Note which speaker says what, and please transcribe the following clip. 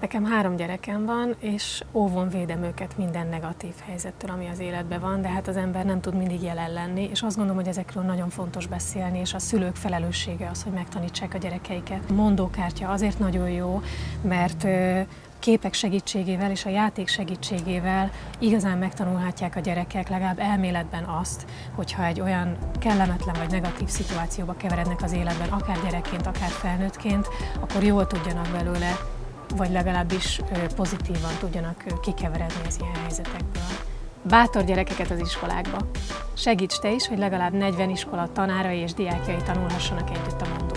Speaker 1: Nekem három gyerekem van, és óvon védem őket minden negatív helyzettől, ami az életben van, de hát az ember nem tud mindig jelen lenni, és azt gondolom, hogy ezekről nagyon fontos beszélni, és a szülők felelőssége az, hogy megtanítsák a gyerekeiket. A mondókártya azért nagyon jó, mert képek segítségével és a játék segítségével igazán megtanulhatják a gyerekek legalább elméletben azt, hogyha egy olyan kellemetlen vagy negatív szituációba keverednek az életben, akár gyerekként, akár felnőttként, akkor jól tudjanak belőle vagy legalábbis pozitívan tudjanak kikeveredni az ilyen helyzetekből. Bátor gyerekeket az iskolákba. Segíts te is, hogy legalább 40 iskola tanárai és diákjai tanulhassanak együtt a mondó